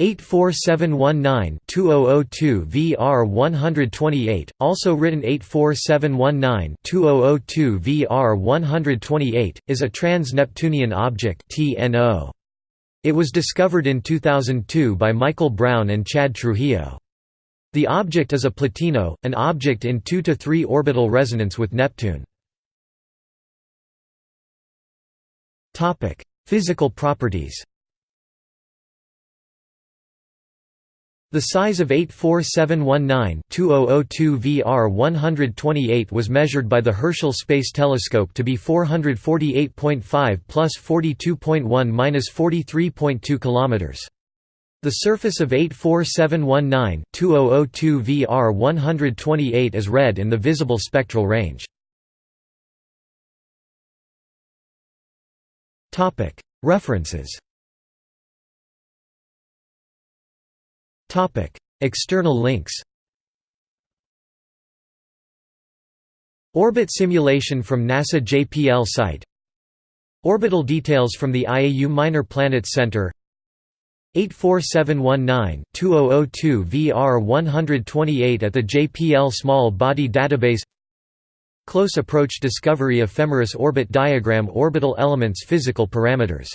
84719-2002 VR128, also written 84719-2002 VR128, is a trans-Neptunian object. It was discovered in 2002 by Michael Brown and Chad Trujillo. The object is a plutino, an object in 2 to 3 orbital resonance with Neptune. Physical properties The size of 84719-2002 VR128 was measured by the Herschel Space Telescope to be 448.5 plus 42.1 minus 43.2 kilometers. The surface of 84719-2002 VR128 is red in the visible spectral range. References External links Orbit simulation from NASA JPL site Orbital details from the IAU Minor Planets Center 84719-2002 VR128 at the JPL Small Body Database Close Approach Discovery Ephemeris Orbit Diagram Orbital Elements Physical Parameters